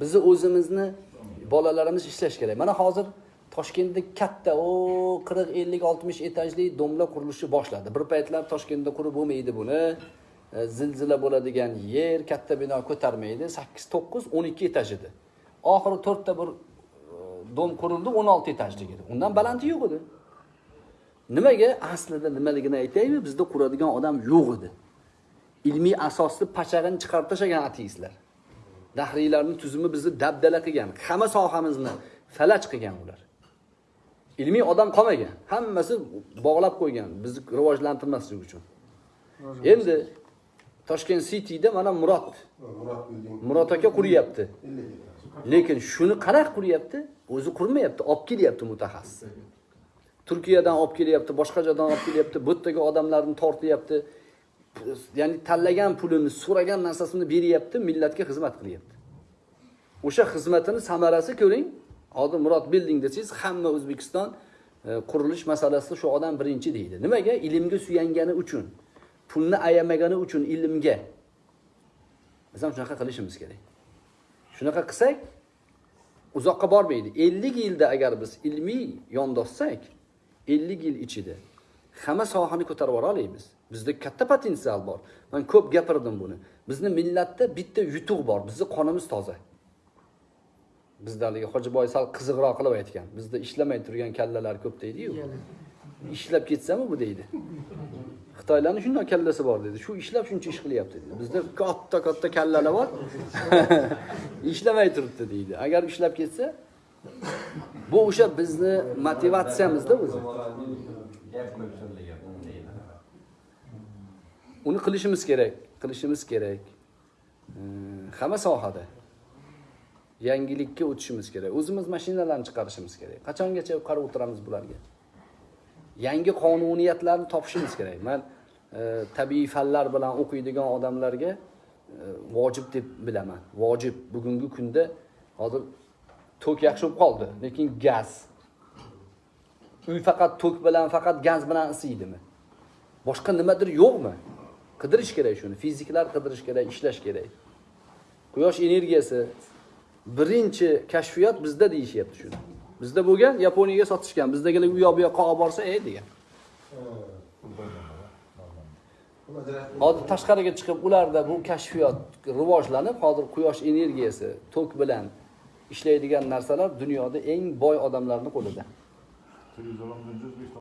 bizni o'zimizni bolalarimiz ishlash kerak. Mana hozir toshkentda katta o qirq ellik oltmish etajli domlar qurilishi boshladi. Bir paytlar toshkentda qurib bo'lmaydi buni. E, zilzila bo'ladigan yer katta bino ko'tarmaydi. Sakkiz to'qqiz o'n ikki etaj edi. Oxiri to'rtta bir e, dom qurildi o'n olti etajlik edi undan balandi yo'q edi. Nimaga? Aslida nimaligini aytaymi? Bizda quradigan odam yo'q edi. Ilmiy asosni pachag'ini chiqarib tashlagan ateistlar. Dahriylarni tuzumi bizni dabdala qilgan hamma sohamizni falaj qilgan ular. Ilmiy odam qolmagan hammasi bog'lab qo'ygan bizni rivojlantirmaslik uchun. Endi toshkent cityda mana murod. Murod aka quryapti 50 etaj. lekin shuni qanaqa quryapti o'zi qurmayapti olib kelyapti mutaxassis. Turkiyadan olib kelyapti boshqa joydan olib kelyapti bu yerdagi odamlarni tortyapti ya'ni tanlagan pulini so'ragan narsasini beryapti millatga xizmat qilyapti. O'sha xizmatini samarasi ko'ring. Hozir murod bilding desangiz hamma o'zbekiston e, qurilish masalasida shu odam birinchi deydi. Nimaga? Ilmga suyangani uchun pulni ayamagani uchun ilmga. Biz ham shunaqa qilishimiz kerak. Shunaqa qilsak uzoqqa bormaydi. Ellik yilda agar biz ilmiy yondoshsak ellik yil ichida hamma sohani ko'tarib yubora olamiz bizda katta potensial bor. Man ko'p gapirdim buni. Bizni millatda bitta yutuq bor. Bizni qonimiz toza. Bizda haligi hojiboy sal qiziqroq qilib aytgan. Bizda ishlamay turgan kallalar ko'p deydiyu. Ishlab ketsami bu deydi. Xitoylarni shundoq kallasi bor dedi. Shu ishlab shuncha ish qilyapti dedi. Bizda katta katta kallalar bor. Ishlamay turibdi deydi. Agar ishlab ketsa bu o'sha bizni motivatsiyamizda o'zi. Uni qilishimiz hmm. kerak qilishimiz kerak hamma sohada yangilikka o'tishimiz kerak o'zimiz mashinalarni chiqarishimiz kerak qachongacha qarab o'tiramiz bularga yangi qonuniyatlarni topishimiz kerak man e, tabiiy fanlar bilan o'qiydigan odamlarga e, vojib deb bilaman vojib bugungi kunda hozir tok yaxshi bo'lib qoldi lekin gaz. Uy faqat tok bilan faqat gaz bilan isiydimi? Boshqa nimadir yo'qmi? Qidirish kerak shuni fiziklar qidirish kerak ishlash kerak. Quyosh energiyasi birinchi kashfiyot bizda deyishyapti shuni. Bizda bo'lgan yaponiyaga sotishgan. Bizdagilar u yoq bu yoqqa olib borsa ey degan. Hozir tashqariga chiqib ularda bu kashfiyot rivojlanib hozir quyosh energiyasi tok bilan ishlaydigan narsalar dunyoda eng boy odamlarni qo'lida. Televizyona döneceğiz.